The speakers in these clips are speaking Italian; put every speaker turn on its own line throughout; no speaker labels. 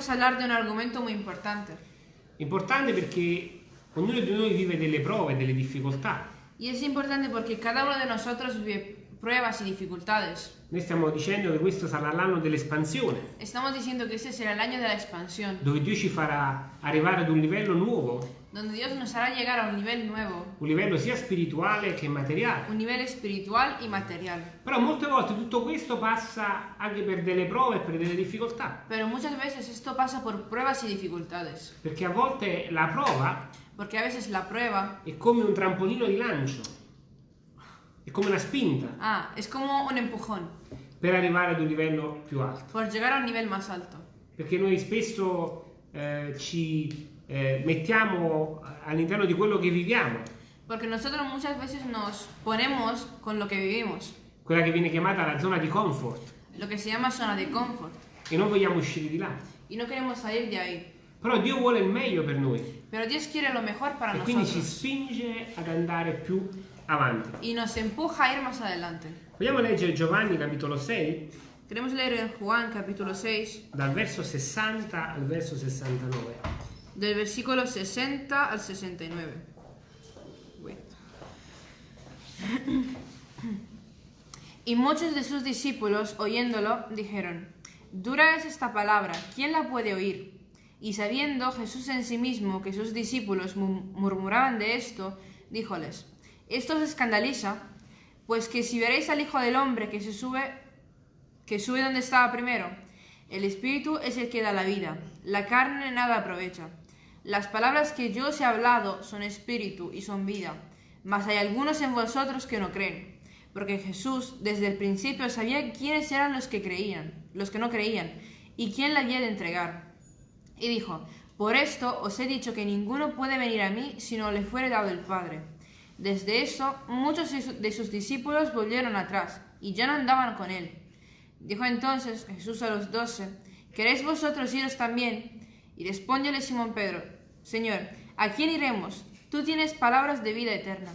queremos hablar de un argumento muy importante.
Importante perché ognuno di noi vive delle prove, delle difficoltà.
Y es importante porque cada uno de nosotros vive pruebas y dificultades.
Noi stiamo dicendo che questo sarà l'anno dell'espansione,
Estamos diciendo que este será el año de la expansión,
dove Dio ci farà arrivare ad un livello nuovo,
donde Dios nos hará llegar a un nivel nuevo,
un livello sia spirituale che materiale.
un nivel espiritual y material.
Però molte volte tutto questo passa anche per delle prove e per delle difficoltà,
Pero muchas veces esto pasa por pruebas y dificultades,
perché a volte la prova
porque a veces la prueba,
è come un trampolino di lancio, è come una spinta
ah, es como un empujón
per arrivare ad un livello più alto.
por llegar a un nivel más alto.
Perché noi spesso eh, ci eh, mettiamo all'interno di quello che viviamo,
Porque nosotros muchas veces nos ponemos con lo que vivimos,
quella che viene chiamata la zona di comfort,
lo que se llama zona de confort,
e non vogliamo uscire di là.
y no queremos salir de ahí.
Però Dio vuole il meglio per noi
Pero Dios quiere lo mejor para
e quindi ci
nosotros
spinge ad andare più avanti.
y nos empuja a ir más adelante.
Vogliamo leggere Giovanni capitolo 6,
Queremos leer Juan capítulo 6,
dal verso 60 al verso 69.
Del versículo 60 al 69. Wait. Y muchos de sus discípulos, oyéndolo, dijeron, Dura es esta palabra, ¿quién la puede oír? Y sabiendo Jesús en sí mismo que sus discípulos mu- murmuraban de esto, díjoles, Esto os escandaliza, pues que si veréis al Hijo del Hombre que se sube, que sube donde estaba primero, el Espíritu es el que da la vida, la carne nada aprovecha. Las palabras que yo os he hablado son espíritu y son vida, mas hay algunos en vosotros que no creen, porque Jesús desde el principio sabía quiénes eran los que creían, los que no creían, y quién la había de entregar. Y dijo, por esto os he dicho que ninguno puede venir a mí si no le fuere dado el Padre. Desde eso, muchos de su- de sus discípulos volvieron atrás, y ya no andaban con él. Dijo entonces Jesús a los doce, ¿queréis vosotros iros también? Y respondióle Simón Pedro, Señor, ¿a quién iremos? Tú tienes palabras de vida eterna.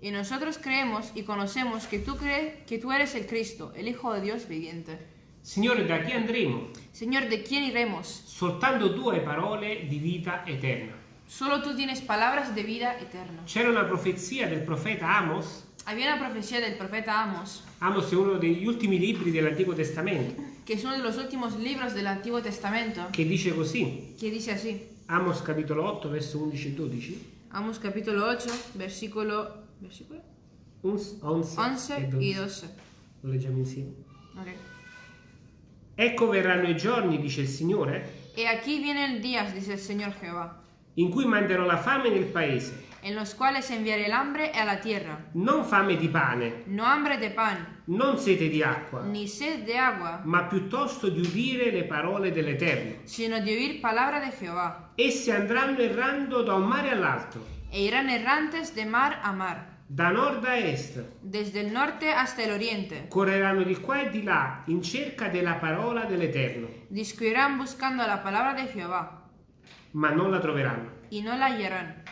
Y nosotros creemos y conocemos que tú crees que tú eres el Cristo, el Hijo de Dios viviente.
Signore, da chi andremo?
Señor, ¿de quién iremos?
Soltanto tu hai parole di vita eterna.
Solo tú tienes palabras de vida eterna.
C'era una profezia del profeta Amos.
Había una profecía del profeta Amos,
Amos è uno degli ultimi libri dell'Antico Testamento,
que es uno de los últimos libros del Antiguo Testamento,
che dice così.
que dice así.
Amos capitolo 8, verso 11 e 12.
Amos capítulo 8, versículo, versículo
11, 11
11
e 12.
y 12.
Lo leggiamo insieme.
Ok.
Ecco verranno i giorni, dice il Signore,
He aquí vienen días, dice el Señor Jehová,
in cui manderò la fame nel paese.
En los cuales enviaré el hambre a la tierra,
Non fame di pane,
no hambre de pan,
non sete di acqua,
ni sed de agua,
ma piuttosto di udire le parole dell'Eterno.
sino de oír palabra de Jehová.
Essi andranno errando da un mare all'altro,
E irán errantes de mar a mar,
da nord a est,
desde el norte hasta el oriente.
correranno di qua e di là in cerca della parola dell'Eterno,
Discutirán buscando la palabra de Jehová,
ma non la troveranno.
y no la hallarán.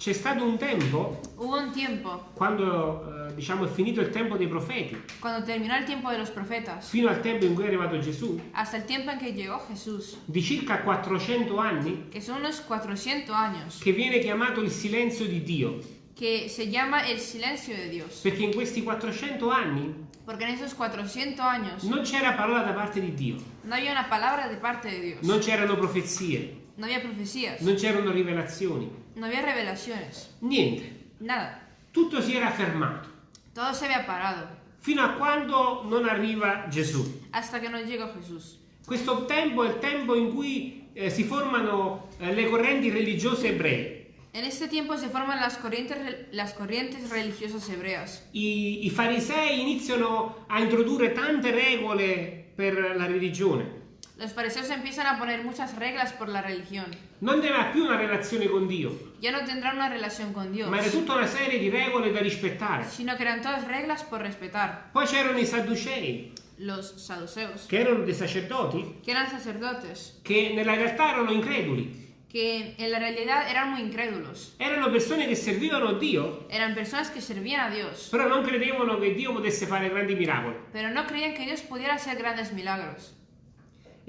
C'è stato un tempo,
Hubo un tiempo,
quando eh, diciamo è finito il tempo dei profeti,
cuando terminó el tiempo de los profetas,
fino al tempo in cui è arrivato Gesù,
hasta el tiempo en que llegó Jesús,
di circa 400 anni,
que son unos 400 años,
che viene chiamato il silenzio di Dio.
que se llama el silencio de Dios.
Perché in questi 400 anni
Porque en esos 400 años
non c'era parola da parte di Dio,
no había una palabra de parte de Dios,
non c'erano profezie,
no había profecías,
non c'erano rivelazioni,
no había revelaciones,
niente.
nada.
Tutto si era fermato,
Todo se había parado
fino a quando non arriva Gesù.
hasta que no llegó Jesús.
Questo tempo è il tempo in cui eh, si formano eh, le correnti religiose ebree.
En este tiempo se forman las corrientes, las corrientes religiosas hebreas.
I, I farisei iniziano a introdurre tante regole per la religione.
Los fariseos empiezan a poner muchas reglas por la religión.
Non aveva più una relazione con Dio,
Ya no tendrán una relación con Dios,
ma era tutta una serie di regole da rispettare.
sino que eran todas reglas por respetar.
Poi c'erano i sadducei,
Los saduceos,
che erano dei sacerdoti,
que eran sacerdotes,
che nella realtà erano increduli.
que en la realidad eran muy incrédulos.
Erano persone che servivano Dio,
Eran personas que servían a Dios,
però non credevano che Dio potesse fare grandi miracoli.
pero no creían que Dios pudiera hacer grandes milagros.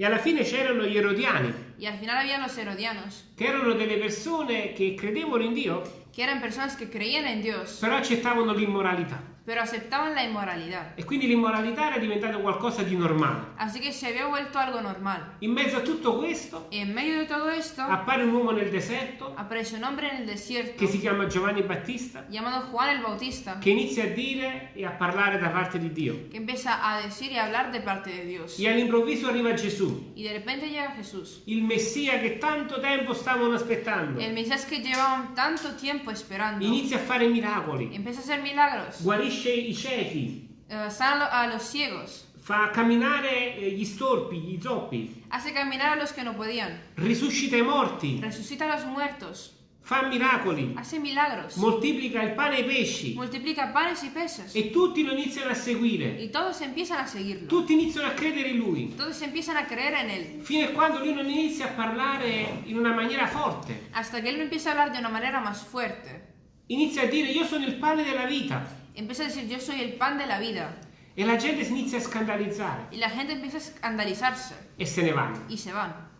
E alla fine c'erano gli erodiani,
Y al final había los herodianos,
che erano delle persone che credevano in Dio,
que eran personas que creían en Dios,
però accettavano l'immoralità.
Pero aceptaban la inmoralidad.
E quindi l'immoralità era diventata qualcosa di normale.
Así que se había vuelto algo normal.
In mezzo a tutto questo
Y en medio de todo esto,
appare un uomo nel deserto
aparece un hombre en el desierto
che si chiama Giovanni Battista,
llamado Juan el Bautista,
che inizia a dire e a parlare da parte di Dio.
que empieza a decir y a hablar de parte de Dios.
E all'improvviso arriva Gesù,
Y de repente llega Jesús,
il Messia che tanto tempo stavano aspettando.
el Mesías que llevaban tanto tiempo esperando.
Inizia a fare miracoli,
Empieza a hacer milagros,
guarisce i ciechi,
eh, sana a los ciegos,
fa camminare eh, gli storpi, gli zoppi,
hace caminar a los que no podían,
risuscita i morti,
resucita a los muertos,
fa miracoli,
hace milagros,
moltiplica il pane e i pesci
multiplica panes y peces.
e tutti lo iniziano a seguire.
Y todos empiezan a seguirlo.
Tutti iniziano a credere in lui,
Todos empiezan a creer en él.
fino a quando lui non inizia a parlare in una maniera forte.
Hasta que él no empieza a hablar de una manera más fuerte.
Inizia a dire io sono il pane della vita
Empieza a decir, yo soy el pan de la vida.
e la gente si inizia a scandalizzare
Y la gente empieza a escandalizarse
e se ne vanno.
y se van.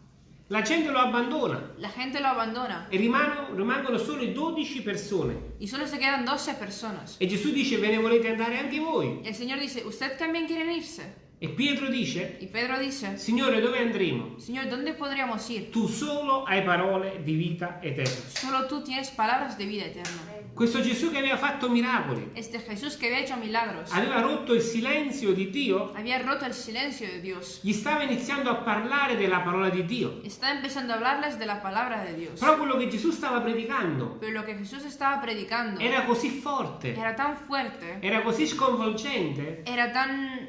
La gente lo abbandona
La gente lo abandona
e rimangono, rimangono solo 12 persone.
y solo se quedan 12 personas.
E Gesù dice ve ne volete andare anche voi?
Y el Señor dice, ¿usted también quieren irse?
E Pietro dice
Y Pedro dice,
Signore dove andremo?
Señor, ¿dónde podríamos ir?
Tu solo hai parole di vita eterna.
Solo tú tienes palabras de vida eterna.
Questo Gesù che aveva fatto miracoli,
Este Jesús que había hecho milagros,
aveva rotto il silenzio di Dio,
había roto el silencio de Dios.
gli stava iniziando a parlare della parola di Dio.
Está empezando a hablarles de la palabra de Dios.
Però quello che Gesù stava predicando
Pero lo que Jesús estaba predicando
era così forte,
era tan fuerte,
era così sconvolgente,
era tan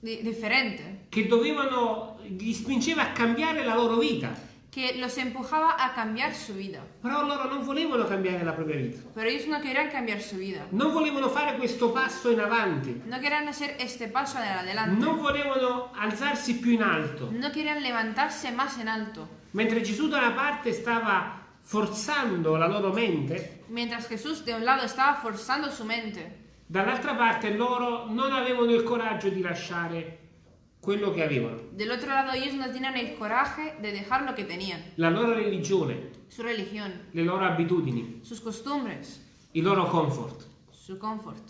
di- diferente,
che dovevano, gli spingeva a cambiare la loro vita.
Que los empujaba a cambiar su vida.
Però loro non volevano cambiare la propria vita.
Pero ellos no querían cambiar su vida.
Non volevano fare questo passo in avanti.
No querían hacer este paso adelante.
Non volevano alzarsi più in alto.
No querían levantarse más en alto.
Mentre Gesù da una parte stava forzando la loro mente,
Mientras Jesús de un lado estaba forzando su mente,
dall'altra parte loro non avevano il coraggio di lasciare quello che avevano,
del otro lado ellos no tenían el coraje de dejar lo que tenían,
la loro religione,
su religión,
le loro abitudini,
sus costumbres,
il loro comfort.
su confort.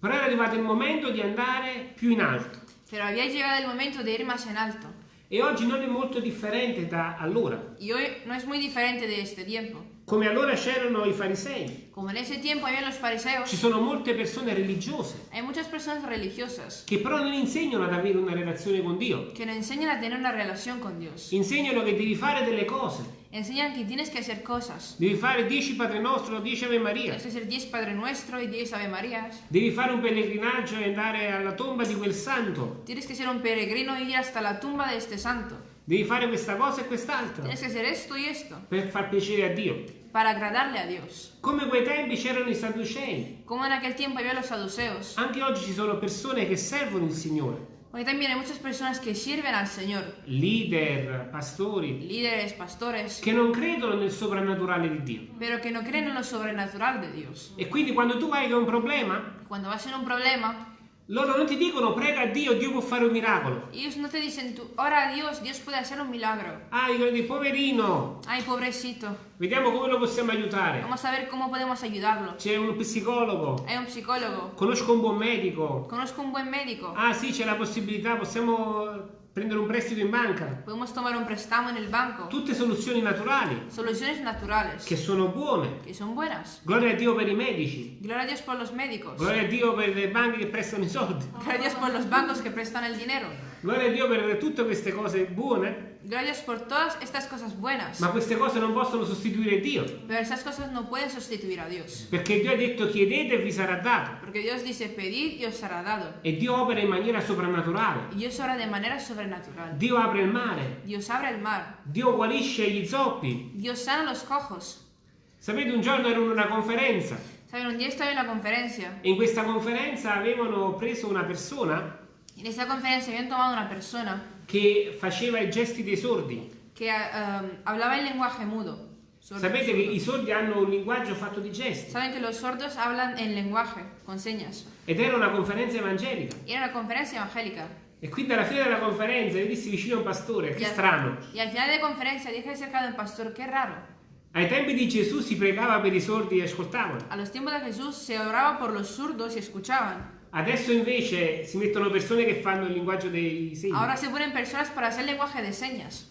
Però era arrivato il momento di andare più in alto
Pero había llegado el momento de ir más en alto.
e oggi non è molto differente da allora.
Y hoy no es muy diferente de este tiempo.
Come allora c'erano i farisei,
Como en ese tiempo había los fariseos,
ci sono molte persone religiose
hay muchas personas religiosas
che però non insegnano ad avere una relazione con Dio.
que nos enseñan a tener una relación con Dios.
Insegnano che devi fare delle cose,
Enseñan que tienes que hacer cosas.
devi fare 10 Padre Nostro, 10 Ave Maria,
Tienes que hacer 10 Padre Nuestro y 10 Ave Marías.
devi fare un pellegrinaggio e andare alla tomba di quel santo,
Tienes que ser un peregrino y ir hasta la tumba de este santo.
Devi fare questa cosa e quest'altra
Tienes que hacer esto y esto
per far piacere a Dio.
para agradarle a Dios.
Come quei tempi c'erano i sadducei,
Como en aquel tiempo había los saduceos.
anche oggi ci sono persone che servono il Signore,
Hoy también hay muchas personas que sirven al Señor.
leader, pastori,
Líderes, pastores.
che non credono nel soprannaturale di Dio.
Pero que no creen en lo sobrenatural de Dios.
E quindi quando tu vai con un problema,
Cuando vas en un problema,
loro non ti dicono prega a Dio, Dio può fare un miracolo.
ellos no te dicen tú, ora a Dios, Dios puede hacer un milagro.
Ah, dicono di poverino,
Ay, pobrecito.
vediamo come lo possiamo aiutare.
Vamos a ver cómo podemos ayudarlo.
C'è un psicologo,
Hay un psicólogo.
conosco un buon medico.
Conozco un buen médico.
Ah sì, c'è la possibilità, possiamo prendere un prestito in banca.
Podemos tomar un préstamo en el banco.
Tutte soluzioni naturali,
Soluciones naturales.
che sono buone.
Que son buenas.
Gloria a Dio per i medici.
Gloria a Dios por los médicos.
Gloria a Dio per le banche che prestano i soldi.
Gloria a Dios por los bancos que prestan el dinero.
Gloria a Dio per tutte queste cose buone,
Dios por todas estas cosas buenas.
ma queste cose non possono sostituire Dio.
Pero esas cosas no pueden sustituir a Dios.
Perché Dio ha detto chiedete e vi sarà dato.
Porque Dios dice, pedid y os será dado.
E Dio opera in maniera soprannaturale.
Y Dios obra de manera sobrenatural.
Dio apre il mare.
Dios abre el mar.
Dio guarisce gli zoppi.
Dios sana los cojos.
Sapete, un giorno ero in una conferenza
Saben, un día estaba en la conferencia.
e in questa conferenza avevano preso una persona
Y en esta conferencia habían tomado una persona
che faceva i gesti dei sordi.
que um, hablaba en lenguaje mudo.
Sapete che i sordi hanno un linguaggio fatto di gesti.
Saben que los sordos hablan en lenguaje, con señas.
Ed era una conferenza evangelica.
Era una conferencia evangélica.
E quindi alla fine della conferenza io dissi vicino a un pastore, che strano.
Y al final de conferencia dije cerca del pastor, qué raro.
Ai tempi di Gesù si pregava per i sordi e ascoltavano.
A los tiempos de Jesús se oraba por los zurdos y escuchaban.
Adesso invece si mettono persone che fanno il linguaggio dei segni.
Ahora se ponen personas para hacer lenguaje de señas.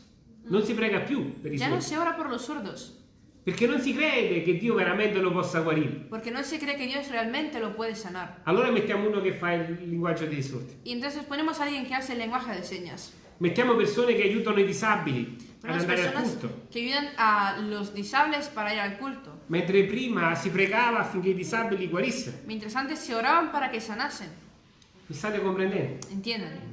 Non si prega più per i
Ya no
sordi.
se ora por los sordos,
Perché non si crede che Dio veramente lo possa guarire.
porque no se cree que Dios realmente lo puede sanar.
Allora mettiamo uno che fa il linguaggio dei sordi.
Y entonces ponemos a alguien que hace el lenguaje de señas.
Mettiamo persone che aiutano i disabili al
personas
culto.
que ayudan a los disables para ir al culto.
Mentre prima si pregava affinché i disabili guarissero.
Mientras antes se oraban para que sanasen.
Mi state comprendendo?
Entiendan.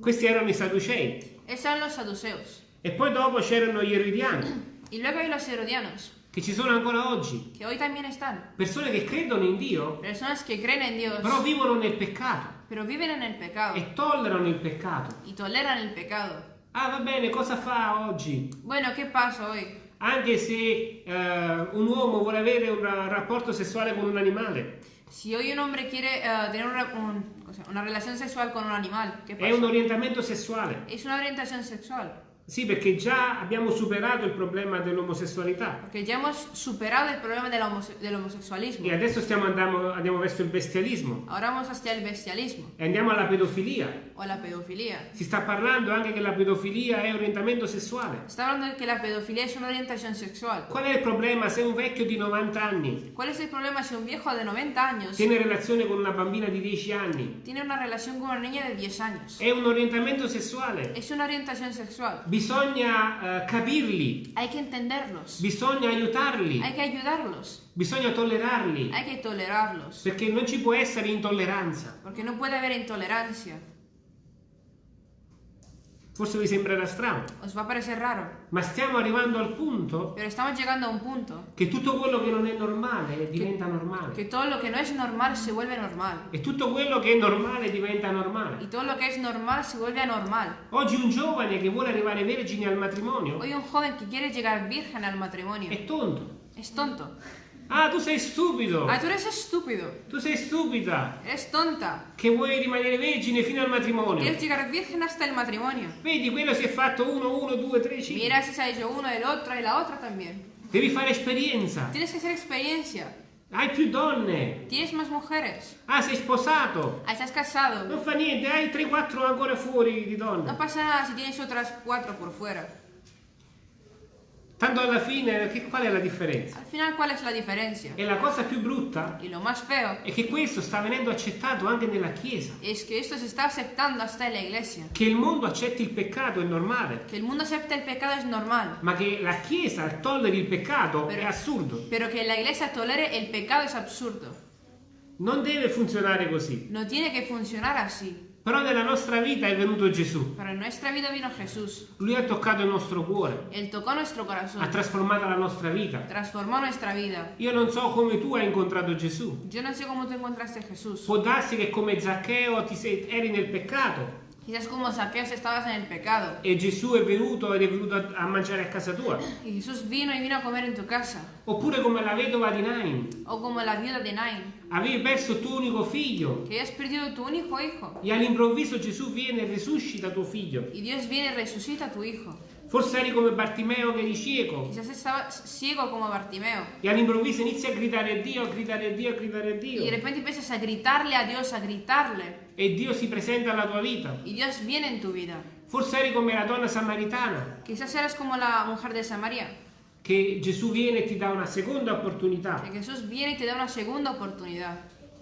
Questi erano i Sadducei.
Esos eran los saduceos.
E poi dopo c'erano gli Erodiani,
Y luego hay los herodianos,
che ci sono ancora oggi.
que hoy también están.
Persone che credono in Dio,
Personas que creen en Dios,
però vivono nel peccato
pero viven en el pecado
e tollerano il peccato.
y toleran el pecado.
Ah, va bene, cosa fa oggi?
Bueno, ¿qué pasa hoy?
Anche se eh, un uomo vuole avere un rapporto sessuale con un animale,
Si hoy un hombre quiere tener una, un- o sea, una relación sexual con un animal, ¿qué
è
pasa?
un orientamento sessuale.
Es una orientación sexual,
Sì, perché già abbiamo superato il problema dell'omosessualità
porque ya hemos superado el problema de la homose- del homosexualismo.
e adesso stiamo andando, andiamo verso il bestialismo
Ahora vamos hacia el bestialismo
e andiamo alla pedofilia.
o la pedofilia.
Si sta parlando anche che la pedofilia è orientamento sessuale.
Está hablando de que la pedofilia es una orientación sexual.
Qual è il problema se un vecchio di 90 anni
¿Cuál es el problema si un viejo de 90 años
tiene relazione con una bambina di 10 anni?
tiene una relación con una niña de 10 años?
È un orientamento sessuale.
Es una orientación sexual.
Bisogna eh, capirli,
Hay que entenderlos.
bisogna aiutarli,
Hay que ayudarlos.
bisogna tollerarli,
Hay que tolerarlos.
perché non ci può essere intolleranza.
Porque no puede haber intolerancia.
Forse vi sembrerà strano,
Os va a parecer raro.
ma stiamo arrivando al punto
Pero estamos llegando a un punto
che tutto quello che non è normale diventa normale
que todo lo que no es normal se vuelve normal.
e tutto quello che è normale diventa normale.
Y todo lo que es normal se vuelve anormal.
Oggi un giovane che vuole arrivare vergine al matrimonio
Hoy un joven que quiere llegar virgen al matrimonio
è tonto.
es tonto.
Ah, tu sei stupido!
Ah, tú eres estúpido.
Tu sei stupida!
Eres tonta.
Che vuoi rimanere vergine fino al matrimonio.
Quieres llegar virgen hasta el matrimonio.
Vedi, quello si è fatto uno, uno, due, tre, cinque.
Mira si se ha hecho uno, el otro y la otra también.
Devi fare esperienza.
Tienes que hacer experiencia.
Hai più donne.
Tienes más mujeres.
Ah, sei sposato.
Ah, estás casado.
Non fa niente, hai 3-4 ancora fuori di donne.
pasa nada si tienes otras cuatro por fuera.
Tanto alla fine, che- qual è la differenza?
Al final, ¿cuál es la diferencia?
E la cosa più brutta
Y lo más feo
è che questo sta venendo accettato anche nella Chiesa.
es que esto se está aceptando hasta en la iglesia.
Che il mondo accetti il peccato è normale,
Que el mundo acepte el pecado es normal,
ma che la Chiesa tolleri il peccato è
Però-
assurdo.
pero que la iglesia tolere el pecado es absurdo.
Non deve funzionare così.
No tiene que funcionar así.
Però nella nostra vita è venuto Gesù.
Pero en nuestra vida vino Jesús.
Lui ha toccato il nostro cuore,
Él tocó nuestro corazón,
ha trasformato la nostra vita.
transformó nuestra vida.
Io non so come tu hai incontrato Gesù.
Yo no sé cómo tú encontraste a Jesús.
Può darsi che come Zaccheo ti sei- eri nel peccato
Quizás como Saqueos estabas en el pecado.
e Gesù è venuto ed è venuto a, a mangiare a casa tua.
Y Jesús vino y vino a comer en tu casa.
Oppure come la vedova di Nain.
O como la viuda de Nain,
Avevi perso tuo unico figlio
que has perdido tu único hijo.
e all'improvviso Gesù viene e risuscita tuo figlio.
Y Dios viene y resucita a tu hijo.
Forse eri come Bartimeo che eri cieco
Quizás estabas ciego como Bartimeo.
e all'improvviso inizi a gridare a Dio, a gridare a Dio, a gridare a
Y de
Dio.
repente empiezas a gritarle a Dios, a gritarle.
E Dio si presenta alla tua vita.
Y Dios viene en tu vida.
Forse eri come la donna samaritana
Quizás eras como la mujer de Samaria.
che Gesù viene e ti dà una seconda opportunità.
Que Jesús viene y te da una segunda oportunidad.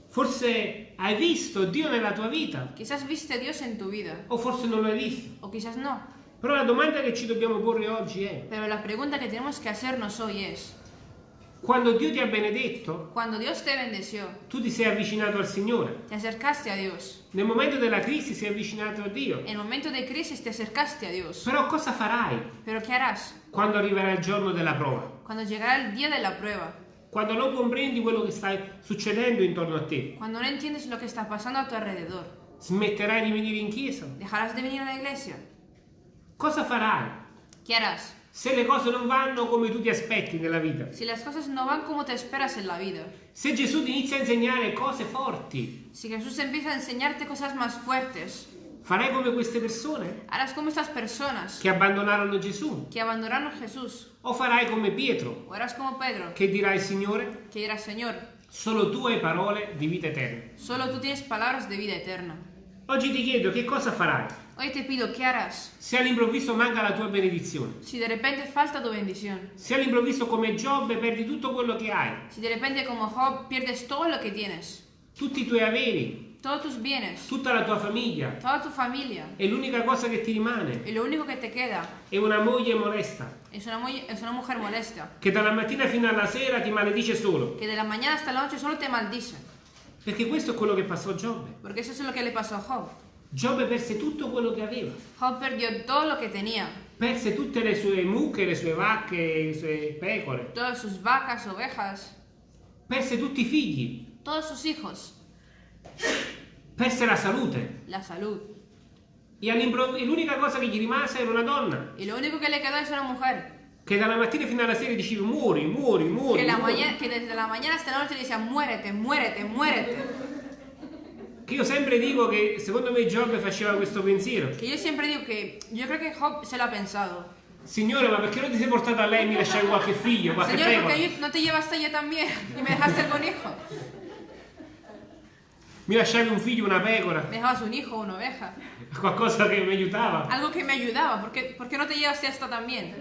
Forse hai visto Dio nella tua vita
Quizás viste a Dios en tu vida.
o forse non lo hai visto.
O quizás no.
Però la domanda che ci dobbiamo porre oggi è,
Pero la pregunta que tenemos que hacernos hoy es,
quando Dio ti ha benedetto,
bendeció,
tu ti sei avvicinato al Signore.
te acercaste a Dios.
Nel momento della crisi sei avvicinato a Dio.
En el momento de crisis te acercaste a Dios.
Però cosa farai quando arriverà il giorno della prova?
Cuando llegará el día de la prueba.
Quando non comprendi quello che sta succedendo intorno a te?
Cuando no entiendes lo que está pasando a tu alrededor.
Smetterai di venire in chiesa?
¿Dejarás de venir a la iglesia?
Cosa farai?
¿Qué harás?
se le cose non vanno come tu ti aspetti nella vita,
si las cosas no van como te esperas en la vida,
se Gesù ti inizia a insegnare cose forti,
si Jesús empieza a enseñarte cosas más fuertes,
farai come queste persone
harás como estas personas
che abbandonarono Gesù,
que abandonaron a Jesús,
o farai come Pietro,
o harás como Pedro,
che dirà al Signore,
que dirá, Señor,
solo tu hai parole di vita eterna.
solo tú tienes palabras de vida eterna.
Oggi ti chiedo che cosa farai
Hoy te pido, ¿qué harás?
se all'improvviso manca la tua benedizione,
Si de repente falta tu bendición,
se all'improvviso come Giobbe perdi tutto quello che hai,
si de repente como Job pierdes todo lo que tienes,
tutti i tuoi averi,
todos tus bienes,
tutta la tua famiglia,
toda tu familia,
e l'unica cosa che ti rimane
y lo único que te queda
è una moglie molesta.
es una, mu- es una mujer molesta,
che dalla mattina fino alla sera ti maledice solo.
que de la mañana hasta la noche solo te maldice,
Perché questo è quello che passò a Giobbe.
porque eso es lo que le pasó a Job.
Giobbe perse tutto quello che aveva,
Job perdió todo lo que tenía,
perse tutte le sue mucche, le sue vacche, le sue pecore,
todas sus vacas, ovejas,
perse tutti i figli,
todos sus hijos,
perse la salute.
la salud.
E, e l'unica cosa che gli rimase era una donna
Y lo único que le quedó es una mujer,
che dalla mattina fino alla sera diceva muori, muori, muori.
la
muori".
desde la mañana hasta la noche decía, muérete, muérete, muérete.
Che io sempre dico che secondo me Giobbe faceva questo pensiero.
Que yo siempre digo que yo creo que Job se lo ha pensado.
Signore, ma perché non ti sei portato a lei e mi lasciavi qualche figlio, qualche
Señor,
pecora?
porque yo- no te llevaste yo también y me dejaste con hijo.
Mi lasciavi un figlio, una pecora,
Me dejabas un hijo, una oveja.
qualcosa che mi aiutava.
Algo que me ayudaba. ¿Por qué, por qué no te llevaste esto también?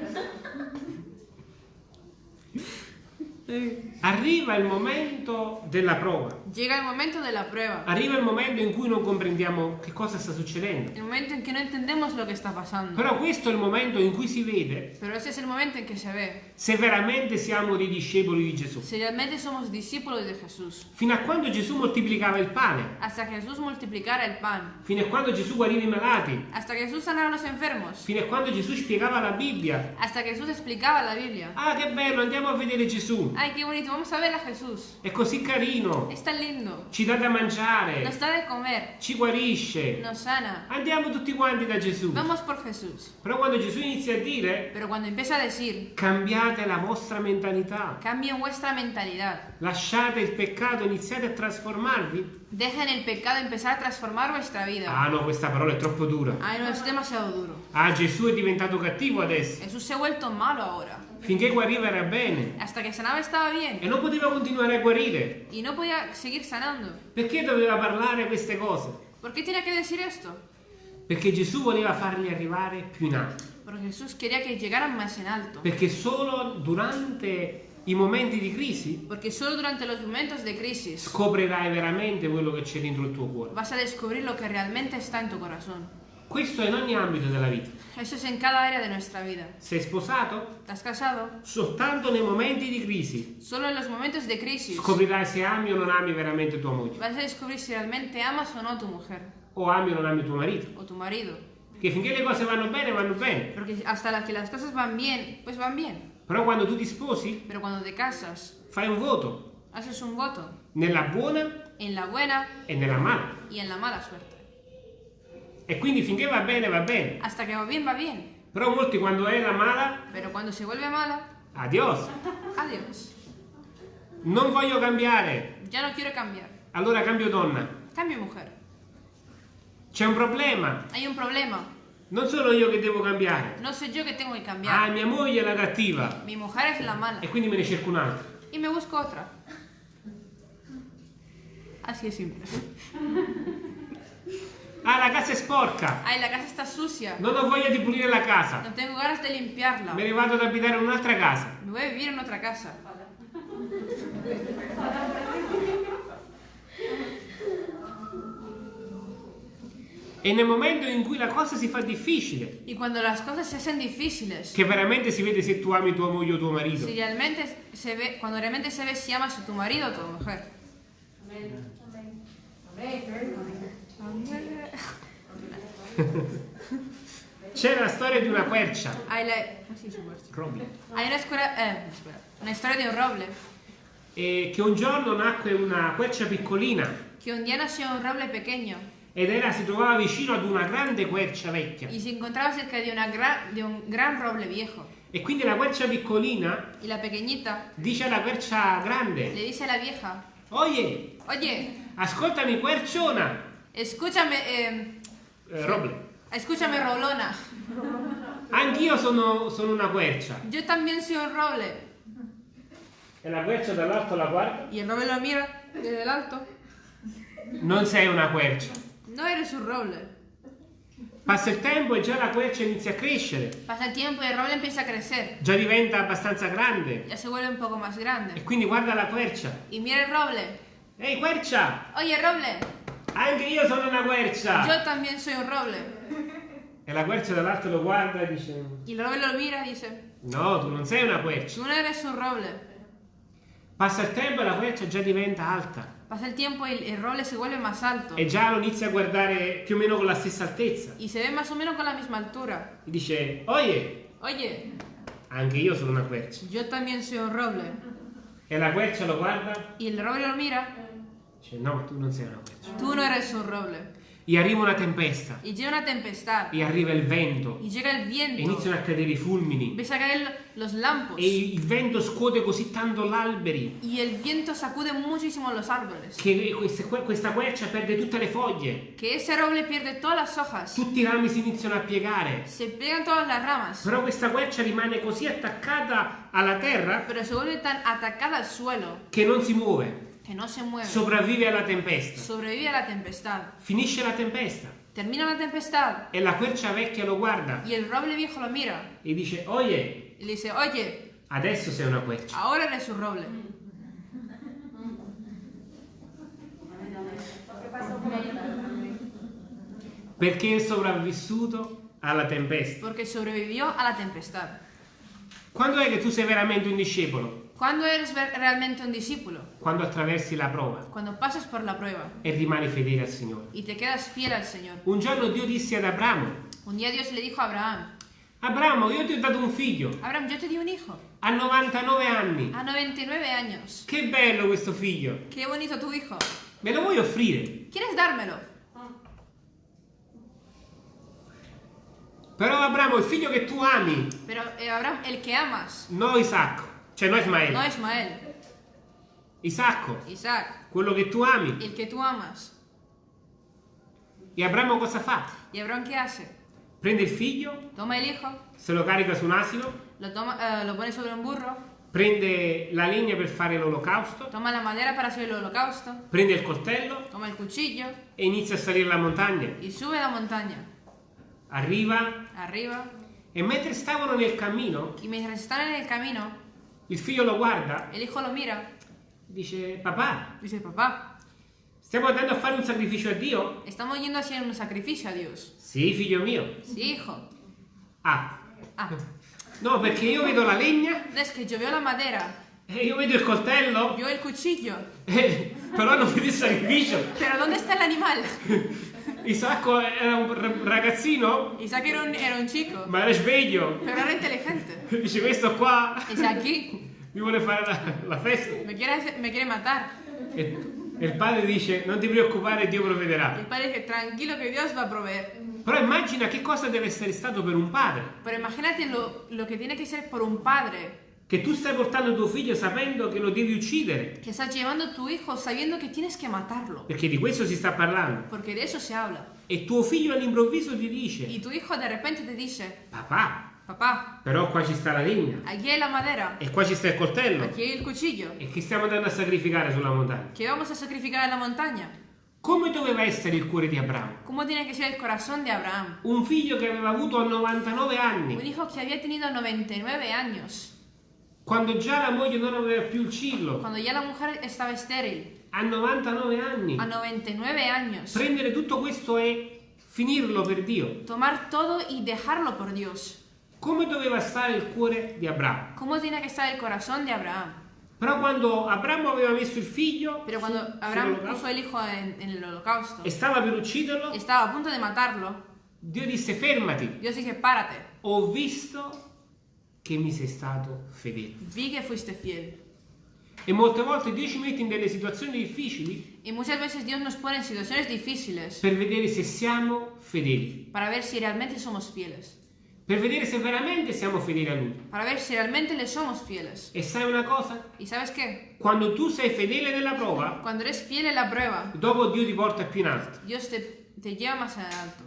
Arriva il momento della prova.
Llega el momento de la prueba.
Arriva il momento in cui non comprendiamo che cosa sta succedendo.
El momento en que no entendemos lo que está pasando.
Però questo è il momento in cui si vede
Pero ese es el momento en que se ve
se veramente siamo dei discepoli di Gesù.
si realmente somos discípulos de Jesús.
Fino a quando Gesù moltiplicava il pane,
Hasta Jesús multiplicara el pan.
fino a quando Gesù guariva i malati,
Hasta Jesús sanara a los enfermos.
fino a quando Gesù spiegava la Bibbia.
Hasta Jesús explicaba la Biblia.
Ah, che bello, andiamo a vedere Gesù.
Ay, qué bonito. Vamos a ver a Jesús.
È così carino,
tan lindo.
ci dà da mangiare,
Nos da de comer.
ci guarisce.
Nos sana.
Andiamo tutti quanti da Gesù.
Vamos por Jesús.
Però quando Gesù inizia a dire
Pero cuando empieza a decir,
cambiate la vostra mentalità,
cambien vuestra mentalidad.
lasciate il peccato, iniziate a trasformarvi.
Dejen el pecado empezar a transformar vuestra vida.
Ah no, questa parola è troppo dura.
Ay, no, es demasiado duro.
Ah, Gesù è diventato cattivo adesso.
Jesús se ha vuelto malo ahora.
Finché guariva era bene.
Hasta que sanaba estaba bien.
E non poteva continuare a guarire.
Y no podía seguir sanando.
Perché doveva parlare queste cose?
¿Por qué tenía que decir esto?
Perché Gesù voleva farli arrivare più in alto.
Porque Jesús quería que llegaran más en alto.
Perché solo durante i momenti di crisi
Porque solo durante los momentos de crisis
scoprirai veramente quello che c'è dentro il tuo cuore.
vas a descubrir lo que realmente está en tu corazón.
Questo è in ogni ambito della vita.
Eso es en cada área de nuestra vida.
Sei sposato?
¿Te has casado?
Soltanto nei momenti di crisi
Solo en los momentos de crisis
scoprirai se ami o non ami veramente tua moglie.
vas a descubrir si realmente amas o no a tu mujer
O ami o non ami tuo marito.
o tu marido.
Che finché le cose vanno bene, vanno bene.
Porque hasta la que las cosas van bien, pues van bien.
Però quando tu ti sposi,
Pero cuando te casas,
fai un voto.
haces un voto
Nella buona
en la buena
e nella mala.
y en la mala suerte.
E quindi finché va bene, va bene.
Hasta que va bien, va bien.
Però molti quando è la mala,
Pero cuando se vuelve mala,
adios.
adiós.
Non voglio cambiare.
Ya no quiero cambiar.
Allora cambio donna.
Cambio mujer.
C'è un problema.
Hay un problema.
Non sono io che devo cambiare.
No soy yo que tengo que
Ah, mia moglie è la cattiva.
Mi mujer es la mala.
E quindi me ne cerco un'altra.
Y me busco otra. Así es simple.
Ah, la casa è sporca.
Ay, la casa está sucia.
Non ho voglia di pulire la casa.
No tengo ganas de limpiarla.
Me ne vado ad abitare in un'altra casa.
Me voy a vivir en otra casa.
E nel momento in cui la cosa si fa difficile,
Y cuando las cosas se hacen difíciles,
che veramente si vede se tu ami tua moglie o tuo marito,
si realmente se ve, cuando realmente se ve si amas a tu marido o a tu mujer.
c'è la storia di una quercia.
Hay, la.
Robby.
Hay una, eh, una historia de un roble.
E che un giorno nacque una quercia piccolina
Que un día nació un roble pequeño
ed era, si trovava vicino ad una grande quercia vecchia.
y se encontraba cerca una gra- de un gran roble viejo.
E quindi la quercia piccolina
la pequeñita
dice alla quercia
le
grande,
dice a la vieja,
oye,
oye,
ascoltami querciona,
escúchame, eh,
Eh, roble,
escúchame roblona,
anch'io sono, sono una quercia.
yo también soy un roble.
E la quercia dall'alto la guarda,
Y el roble lo mira desde el alto,
non sei una quercia.
No eres un roble.
Passa il tempo e già la quercia inizia a crescere,
Pasa el tiempo y el roble empieza a crecer,
già diventa abbastanza grande.
ya se vuelve un poco más
E
grande.
quindi guarda la quercia.
Y mira el roble,
Ehi quercia,
oye roble,
anche io sono una quercia.
yo también soy un roble.
E la quercia dall'alto lo guarda e dice,
el roble lo mira y dice,
no, tu non sei una quercia.
tú no eres un roble.
Passa il tempo e la quercia già diventa alta.
Pasa el tiempo y el roble se vuelve más alto
E già lo inizia a guardare più o meno con la stessa altezza.
y se ve más o menos con la misma altura.
E dice, oye,
Oye,
anche io sono una quercia.
yo también soy un roble.
E la quercia lo guarda
Y el roble lo mira,
dice, no, tu non sei una quercia.
tú no eres un roble.
E arriva una tempesta,
Y llega una tempestad,
e arriva il vento,
y llega
e
viento,
iniziano a cadere i fulmini.
empieza a caer los lampos,
E il vento scuote così tanto l'alberi
y el viento sacude muchísimo los árboles,
che questa quercia perde tutte le foglie.
que ese roble pierde todas las hojas,
Tutti i rami si iniziano a piegare.
se pegan todas las ramas,
Però questa quercia rimane così attaccata alla terra
pero se vuelve tan atacada al suelo.
che non si muove.
Que no se mueve.
Sopravvive alla tempesta.
Sobrevive a la tempestad.
Finisce la tempesta
Termina la tempestad
e la quercia vecchia lo guarda
y el roble viejo lo mira
e dice, oye,
y le dice, oye,
adesso sei una quercia.
ahora eres un roble.
Perché è sopravvissuto alla tempesta.
Porque sobrevivió a la tempestad.
Quando è che tu sei veramente un discepolo?
¿Cuándo eres realmente un discípulo?
Quando attraversi la prova
Cuando pasas por la prueba
e rimani fedele al Signore.
y te quedas fiel al Señor.
Un giorno Dio disse ad Abramo,
Un día Dios le dijo a Abraham,
Abramo, io ti ho dato un figlio,
Abraham, yo te di un hijo
ha 99 anni.
a 99 años.
Che bello questo figlio,
Qué bonito tu hijo.
me lo vuoi offrire?
¿Quieres dármelo?
Però Abramo, il figlio che tu ami,
Pero eh, Abraham, el que amas,
no Isacco, cioè no Ismaele,
no Ismael,
Isacco,
Isaac,
quello che tu ami.
el que tú amas.
E Abramo cosa fa?
¿Y Abraham qué hace?
Prende il figlio,
Toma el hijo,
se lo carica su un asino,
lo, toma, eh, lo pone sobre un burro,
prende la legna per fare l'olocausto,
toma la madera para hacer el holocausto,
prende il coltello
toma el cuchillo
e inizia a salire la montagna.
y sube la montaña.
Arriva
Arriba.
e mentre stavano nel cammino,
Y mientras están en el camino,
il figlio lo guarda
el hijo lo mira
dice, papà,
dice, papá,
stiamo andando a fare un sacrificio a Dio?
estamos yendo a hacer un sacrificio a Dios.
Sì, figlio mio.
Sí, hijo.
Ah,
Ah,
no, perché io vedo la legna
es que yo veo la madera,
e io vedo il coltello,
yo el cuchillo,
eh, però non vedo il sacrificio.
pero ¿dónde está el animal?
Isacco era un ra- ragazzino,
Isaac era un, era un chico,
ma era sveglio.
pero era inteligente.
Dice, questo qua
aquí,
mi vuole fare la, la festa.
me quiere, me quiere matar.
E, e il padre dice, non ti preoccupare, Dio provvederà.
el padre dice, tranquilo que Dios va a proveer.
Però immagina che cosa deve essere stato per un padre.
Pero imagínate lo, lo que tiene que ser por un padre
Che tu stai portando tuo figlio sapendo che lo devi uccidere.
que estás llevando a tu hijo sabiendo que tienes que matarlo.
Perché di questo si sta parlando.
Porque de eso se habla.
E tuo figlio all'improvviso ti dice,
Y tu hijo de repente te dice,
papà,
papá,
però qua ci sta la legna.
aquí la madera,
E qua ci sta il coltello.
aquí el cuchillo,
E che stiamo andando a sacrificare sulla montagna.
que vamos a sacrificar en la montaña.
Come doveva essere il cuore di Abramo?
¿Cómo tiene que ser el corazón de Abraham?
Un figlio che aveva avuto a 99
Un
anni,
hijo que había tenido 99 años,
quando già la moglie non aveva più il cillo,
cuando ya la mujer estaba estéril,
a 99 anni.
a 99 años.
Prendere tutto questo e finirlo per Dio.
Tomar todo y dejarlo por Dios.
Come doveva stare il cuore di Abramo?
¿Cómo tiene que estar el corazón de Abraham?
Però quando Abramo aveva messo il figlio
Pero cuando
su-
Abraham puso el hijo en, en el holocausto,
e stava per ucciderlo,
estaba a punto de matarlo,
Dio disse fermati,
Dios dice, párate,
ho visto che mi sei stato fedele.
vi que fuiste fiel.
E molte volte Dio ci mette in delle situazioni difficili
Y muchas veces Dios nos pone en situaciones difíciles
per vedere se siamo fedeli,
para ver si realmente somos fieles,
per vedere se veramente siamo fedeli a Lui.
para ver si realmente le somos fieles.
E sai una cosa?
¿Y sabes qué?
Quando tu sei fedele nella prova,
Cuando eres fiel en la prueba,
dopo Dio ti porta più in alto.
Dios te, te lleva más en alto.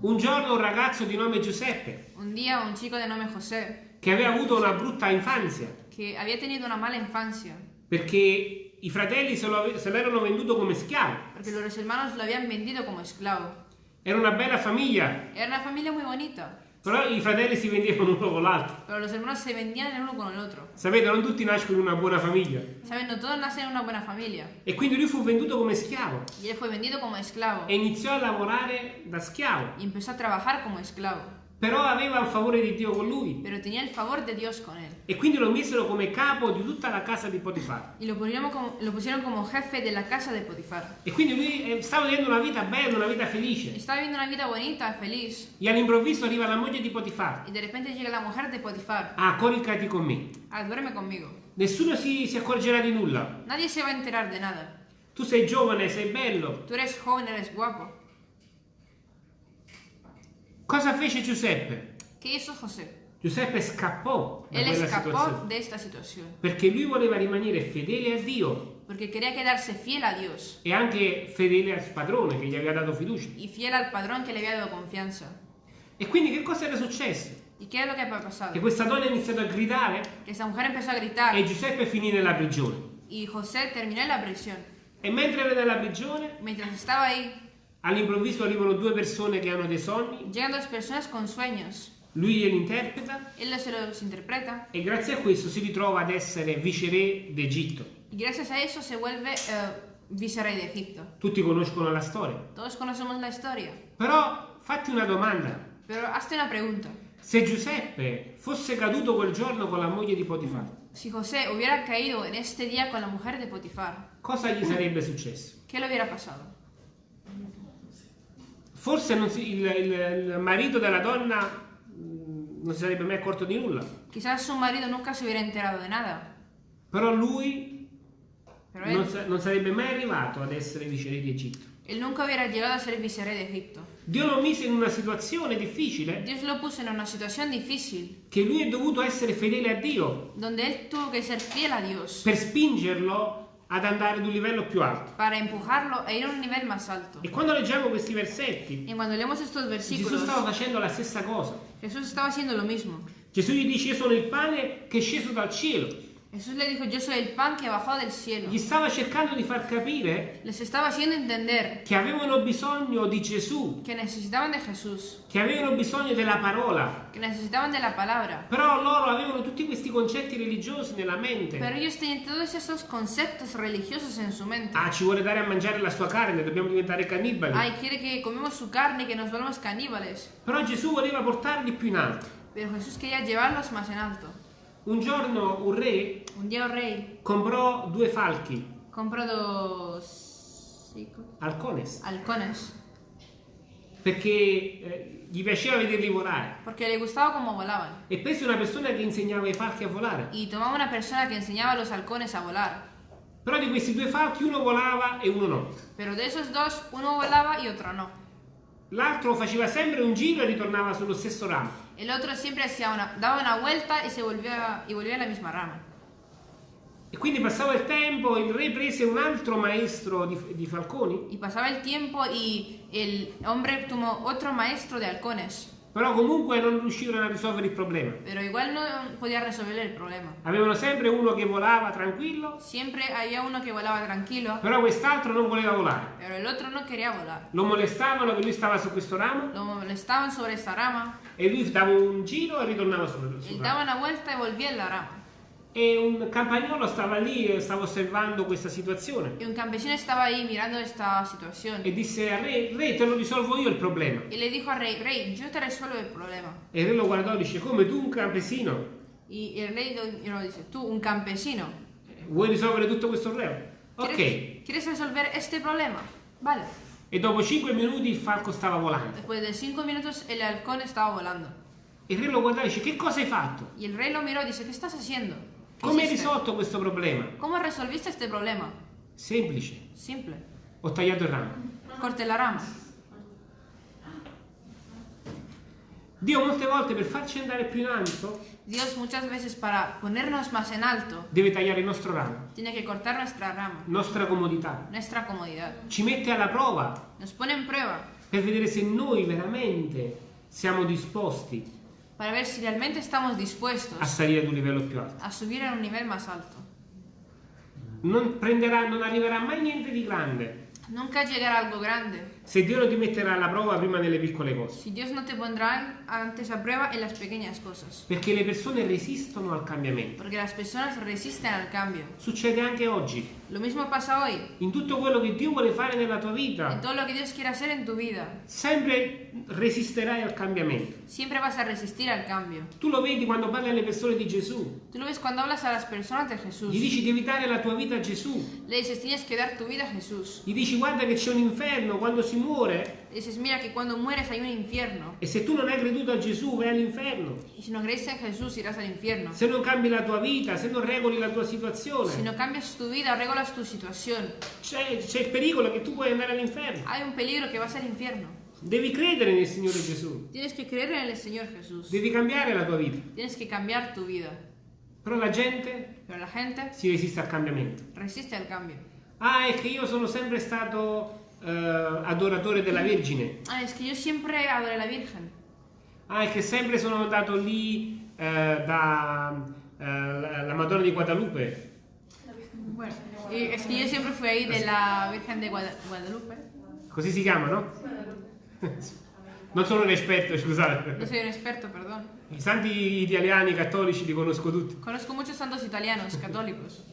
Un giorno un ragazzo di nome Giuseppe,
Un día un chico de nombre José,
che aveva avuto una brutta infanzia,
que había tenido una mala infancia,
perché i fratelli se lo, l'erano venduto come schiavo.
porque los hermanos lo habían vendido como esclavo.
Era una bella famiglia,
Era una familia muy bonita,
però i fratelli si vendevano uno con l'altro.
pero los hermanos se vendían uno con el otro.
Sapete, non tutti nascono in una buona famiglia.
Saben, no todos nacen en una buena familia.
E quindi lui fu venduto come schiavo e iniziò a lavorare da schiavo.
y empezó a trabajar como esclavo.
Però aveva il favore di Dio con lui
Pero tenía el favor de Dios con él.
e quindi lo misero come capo di tutta la casa di Potifar.
Y lo pusieron como, lo pusieron como jefe de la casa de Potifar.
E quindi lui eh, stava vivendo una vita bella, una vita felice.
Estaba viviendo una vida bonita, feliz.
E all'improvviso arriva la moglie di Potifar.
Y de repente llega la mujer de Potifar.
Ah, coricati con me.
Ah, duerme conmigo.
Nessuno si, si accorgerà di nulla.
Nadie se va a enterar de nada.
Tu sei giovane, sei bello.
Tú eres joven, eres guapo.
Cosa fece Giuseppe?
¿Qué hizo José?
Giuseppe scappò da
Él escapó
situazione.
de esta situación.
Perché lui voleva rimanere fedele a Dio
Porque quería quedarse fiel a Dios
e anche fedele al padrone che gli aveva dato fiducia.
y fiel al padrón que le había dado confianza.
E quindi che cosa era successo?
¿Y qué es lo que ha pasado?
Che questa donna ha iniziato a gridare
Que esta mujer empezó a gritar
e Giuseppe finì nella prigione.
y José terminó en la prisión.
E mentre era nella prigione,
Mientras estaba ahí,
all'improvviso arrivano due persone che hanno dei sogni,
llegan dos personas con sueños.
lui glieli interpreta
Él se los interpreta
e grazie a questo si ritrova ad essere viceré d'Egitto.
y gracias a eso se vuelve eh, vicerrey de Egipto.
Tutti conoscono la storia.
Todos conocemos la historia.
Però fatti una domanda.
Pero hazte una pregunta.
Se Giuseppe fosse caduto quel giorno con la moglie di Potifar,
Si José hubiera caído en este día con la mujer de Potifar,
cosa gli sarebbe successo?
¿qué le hubiera pasado?
Forse si- il, il- marito della donna mh, non si sarebbe mai accorto di nulla,
Quizás su marido nunca se hubiera enterado de nada,
però lui
pero
non,
él,
non sarebbe mai arrivato ad essere viceré di Egitto.
él nunca hubiera llegado a ser vicerey de Egipto.
Dio lo mise in una situazione difficile.
Dios lo puso en una situación difícil,
che lui è dovuto essere fedele a Dio.
Donde él tuvo que ser fiel a Dios.
Per spingerlo ad andare ad un livello più alto.
para empujarlo e ir a un nivel más alto.
E quando leggiamo questi versetti,
cuando leemos estos
Gesù stava facendo la stessa cosa.
Jesús estaba haciendo lo mismo.
Gesù gli dice io sono il pane che è sceso dal cielo.
Jesús le dijo, yo soy el pan que bajó del cielo.
Gli stava cercando di far capire
Les estaba haciendo entender
che avevano bisogno di Gesù,
que necesitaban de Jesús,
che avevano bisogno della parola.
que necesitaban de la palabra.
Però loro avevano tutti questi concetti religiosi nella mente.
Pero ellos tenían todos esos conceptos religiosos en su mente.
Ah, ci vuole dare a mangiare la sua carne, dobbiamo diventare cannibali.
Ay, quiere que comemos su carne que nos volvamos caníbales.
Però Gesù voleva portarli più in alto.
Pero Jesús quería llevarlos más en alto.
Un giorno un re
Un día un rey
comprò due falchi,
compró dos
halcones,
halcones
perché eh, gli piaceva vederli volare.
porque le gustaba cómo volaban.
E prese una persona che insegnava ai falchi a volare.
Y tomaba una persona que enseñaba a los halcones a volar.
Però di questi due falchi uno volava e uno no.
Pero de esos dos, uno volaba y otro no.
L'altro faceva sempre un giro e ritornava sullo stesso ramo.
El otro siempre hacía una, daba una vuelta y se volvía y volvía a la misma rama.
E quindi passava il tempo, il re prese un altro maestro di, di falconi,
Y pasaba el tiempo y el hombre tomó otro maestro de halcones.
Però comunque non riuscivano a risolvere il problema.
Pero igual no podía resolver el problema.
Avevano sempre uno che volava tranquillo,
Siempre había uno que volaba tranquilo,
però quest'altro non voleva volare.
pero el otro no quería volar.
Lo molestavano che lui stava su questo ramo
Lo molestaban sobre esta rama,
e lui dava un giro e ritornava sul, sul
él
ramo.
daba una vuelta y volvía en la rama.
E un campagnolo stava lì e stava osservando questa situazione
Y un campesino estaba ahí mirando esta situación.
e disse al re, re te lo risolvo io il problema.
Y le dijo al rey, rey, yo te resuelvo el problema.
E il re lo guardò e dice, come tu un campesino
Y el rey lo, dice, tú, un campesino,
vuoi risolvere tutto questo problema? Ok.
¿quieres, ¿quieres resolver este problema? Vale.
E dopo 5 minuti il falco stava volando.
Después de cinco minutos el halcón estaba volando.
Il re lo guardò e dice, che cosa hai fatto?
Y el rey lo miró y dice, ¿qué estás haciendo? ¿Qué
Come hai risolto questo problema?
¿Cómo resolviste este problema?
Semplice.
Simple.
Ho tagliato il ramo.
Corte la rama.
Dio molte volte per farci andare più in alto
Dios muchas veces para ponernos más en alto
deve tagliare il nostro ramo,
tiene que cortar nuestra rama,
nostra comodità.
nuestra comodidad.
Ci mette alla prova
Nos pone en prueba
per vedere se noi veramente siamo disposti
para ver si realmente estamos
a
dispuestos
salire ad un livello più alto.
a subir a un nivel más alto.
Non, prenderà, non arriverà mai niente di grande
Nunca llegará algo grande
se Dio non ti metterà alla prova prima nelle piccole cose.
si Dios no te pondrá antes a prueba en las pequeñas cosas.
Perché le persone resistono al cambiamento.
Porque las personas resisten al cambio.
Succede anche oggi.
Lo mismo pasa hoy.
In tutto quello che Dio vuole fare nella tua
En
vita,
todo lo que Dios quiere hacer en tu vida,
sempre resisterai al cambiamento.
siempre vas a resistir al cambio.
Tu lo vedi quando parli alle persone di Gesù.
Tú lo ves cuando hablas a las personas de Jesús.
Gli dici devi dare la tua vita a Gesù.
Le dices, tienes que dar tu vida a Jesús.
Gli dici guarda che c'è un inferno quando si muore
dices, mira que cuando mueres hay un infierno.
e se tu non hai creduto a Gesù vai all'inferno.
Y si no crees en Jesús irás al infierno.
Se non cambi la tua vita, se non regoli la tua
Si
situazione,
no cambias tu vida, regolas tu situación.
c'è, c'è il pericolo che tu puoi andare all'inferno.
Hay un peligro que vas al infierno.
Devi credere nel Signore Gesù.
Tienes que creer en el Señor Jesús.
Devi cambiare la tua vita.
Tienes que cambiar tu vida.
Però la gente
Pero la gente
si resiste al cambiamento.
resiste al cambio.
Ah, è che io sono sempre stato eh, adoratore della Vergine.
Ah, es que yo siempre adoré la Virgen.
Ah, è che sempre sono andato lì eh, da eh, la Madonna di Guadalupe.
Bueno, es que yo siempre fui ahí de la Virgen de Guada- Guadalupe.
Così si chiama, no? Non sono un esperto, scusate.
soy un experto, perdón.
I santi italiani cattolici li conosco tutti.
Conozco muchos santos italianos, católicos.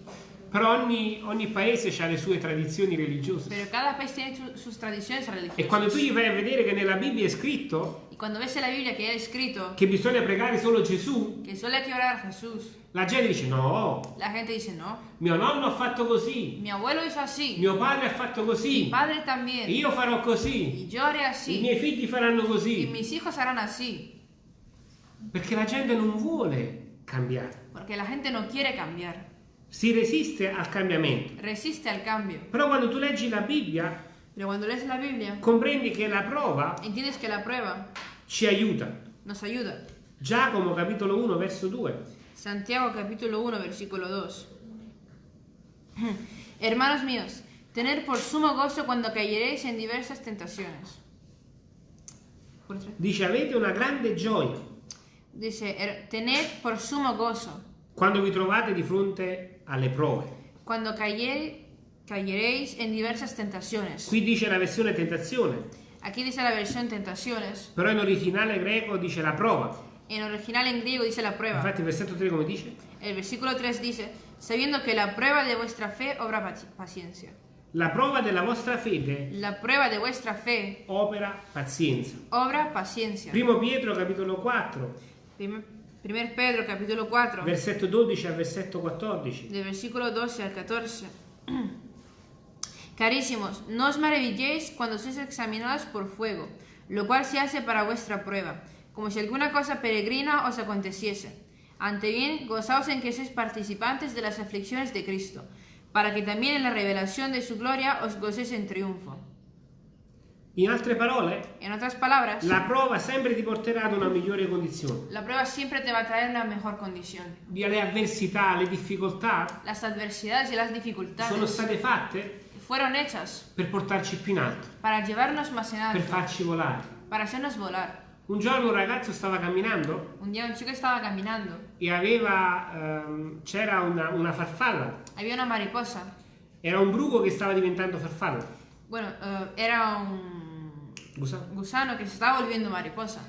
Però ogni, ogni paese ha le sue tradizioni religiose.
Pero cada país tiene su- sus tradiciones religiosas.
E quando tu gli vai a vedere che nella Bibbia è scritto
Biblia que hay escrito
che bisogna pregare solo Gesù,
que solo hay que orar a Jesús,
la gente dice no,
la gente dice no.
mio nonno ha fatto così,
Mi abuelo hizo así,
mio padre ha fatto
mi
così,
padre también,
io farò così,
yo haré
i
así,
miei figli faranno
y
così.
mis hijos harán así.
Perché la gente non vuole cambiare,
Porque la gente no quiere cambiar,
si resiste al cambiamento.
resiste al cambio.
Però quando tu leggi la Bibbia,
Pero cuando lees la Biblia,
comprendi che la prova
entiendes que la prueba
ci aiuta.
nos ayuda.
Giacomo capitolo 1 verso 2.
Santiago capítulo 1 versículo 2. Hermanos míos, tener por sumo gozo cuando cayeréis en diversas tentaciones.
Dice avete una grande gioia
Dice, "Er- tened por sumo gozo
quando vi trovate di fronte alle prove.
Quando cayereis en diversas tentaciones.
Qui dice la versione tentazione.
Aquí dice la versión tentaciones.
Però in originale greco dice la prova.
En original en griego dice la prueba.
Infatti il versetto 3 come dice?
El versículo 3 dice, sabiendo que la prueba de vuestra fe obra paciencia.
La prova della vostra fede.
La prueba de vuestra fe.
Opera pazienza.
Obra paciencia.
Primo Pietro capitolo 4.
Primo 1 Pedro capitolo 4,
versetto 12 al versetto 14.
Del versículo 12 al 14. Carísimos, no os maravilléis cuando sois examinados por fuego, lo cual se hace para vuestra prueba, como si alguna cosa peregrina os aconteciese. Ante bien, gozaos en que sois participantes de las aflicciones de Cristo, para que también en la revelación de su gloria os gocéis en triunfo.
In altre parole,
En otras palabras,
la prova sempre ti porterà ad una migliore condizione.
la prueba siempre te va a traer una mejor condición.
Le avversità, le difficoltà
Las adversidades y las
sono
dificultades
state fatte
fueron hechas
per portarci più in alto,
para llevarnos más en
per
alto,
farci volare.
para hacernos volar.
Un giorno un ragazzo stava camminando
Un día un chico estaba caminando,
e aveva, ehm, c'era una, una farfalla,
había una mariposa.
era un bruco che stava diventando farfalla.
Bueno, eh, era un
Scusa.
gusano que se estaba volviendo mariposa.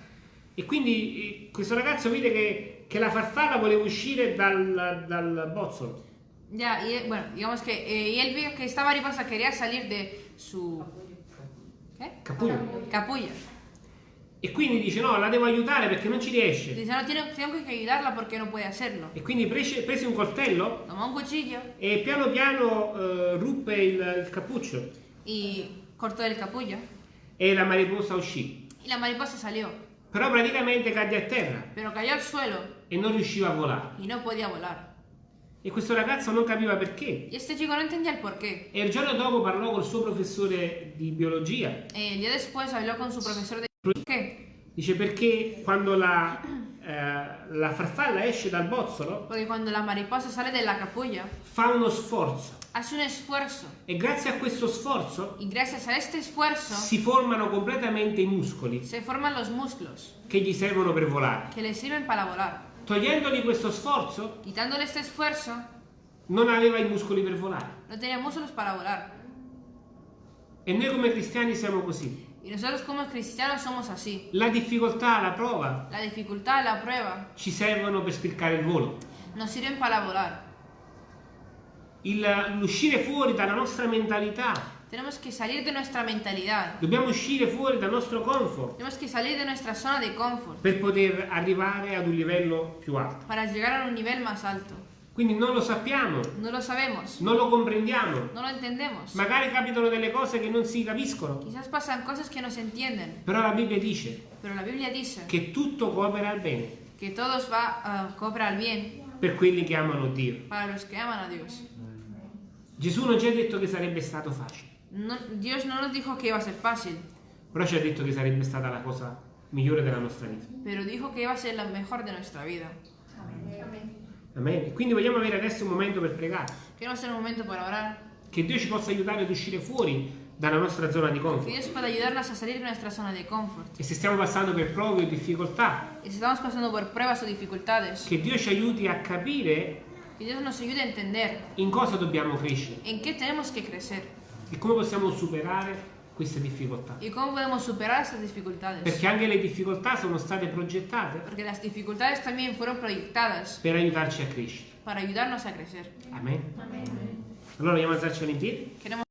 E quindi eh, questo ragazzo vide che, che la farfalla voleva uscire dal, dal bozzolo.
Ya, y eh, bueno, digamos que eh, y él vio que esta mariposa quería salir de su ¿qué?
Capullo.
capullo.
E quindi dice no, la devo aiutare perché non ci riesce.
Dice, no, tiene- tengo que ayudarla porque no puede hacerlo.
E quindi prese, prese un coltello
Tomó un cuchillo
e piano piano eh, ruppe il, il cappuccio
y cortó el capullo.
E la mariposa uscì.
Y la mariposa salió,
Però praticamente cadde a terra
pero cayó al suelo
e non riusciva a volare.
y no podía volar.
E questo ragazzo non capiva perché.
Y este chico no entendía el por qué.
E il giorno dopo parlò col suo professore di biologia.
Eh, el día después habló con su profesor de... ¿Por qué?
Dice perché quando la, la farfalla esce dal bozzolo
Porque cuando la mariposa sale de la capulla,
fa uno sforzo
hace un esfuerzo.
e grazie a questo sforzo
Y gracias a este esfuerzo
si formano completamente i muscoli
se forman los músculos
che gli servono per volare.
que le sirven para volar.
Togliendogli questo sforzo
Quitándole este esfuerzo,
non aveva i muscoli per volare.
no tenía músculos para volar.
E noi come cristiani siamo così.
Y nosotros como cristianos somos así.
La difficoltà, la prova
La dificultad, la prueba,
ci servono per spiccare il volo.
nos sirven para volar.
L'uscire fuori dalla nostra mentalità.
Tenemos que salir de nuestra mentalidad.
Dobbiamo uscire fuori dal nostro comfort
Tenemos que salir de nuestra zona de confort
per poter arrivare ad un livello più alto.
para llegar a un nivel más alto.
Quindi non lo sappiamo,
No lo sabemos,
non lo comprendiamo.
no lo entendemos.
Magari capitano delle cose che non si capiscono,
Quizás pasan cosas que no se entienden,
però la Bibbia dice
pero la Biblia dice
che tutto coopera al bene
que todos va a cobrar bien
per quelli che amano Dio.
para los que aman a Dios.
Gesù non ci ha detto che sarebbe stato facile,
No- Dios no nos dijo que iba a ser fácil,
però ci ha detto che sarebbe stata la cosa migliore della nostra vita.
pero dijo que iba a ser la mejor de nuestra vida.
Amen. E quindi vogliamo avere adesso un momento per pregare,
Queremos tener un momento para orar,
che Dio ci possa aiutare ad uscire fuori dalla nostra zona di
que
comfort.
Dios pueda ayudarnos a salir de nuestra zona de confort.
E se stiamo passando per prove o difficoltà,
Y si estamos pasando por pruebas o dificultades,
che Dio ci aiuti a capire
que Dios nos ayude a entender
in cosa dobbiamo crescere
en qué tenemos que crecer
e come possiamo superare queste difficoltà.
y cómo podemos superar estas dificultades.
Perché anche le difficoltà sono state progettate
Porque las dificultades también fueron proyectadas
per aiutarci a crescere.
para ayudarnos a crecer.
Amen. Allora vogliamo alzarci in piedi?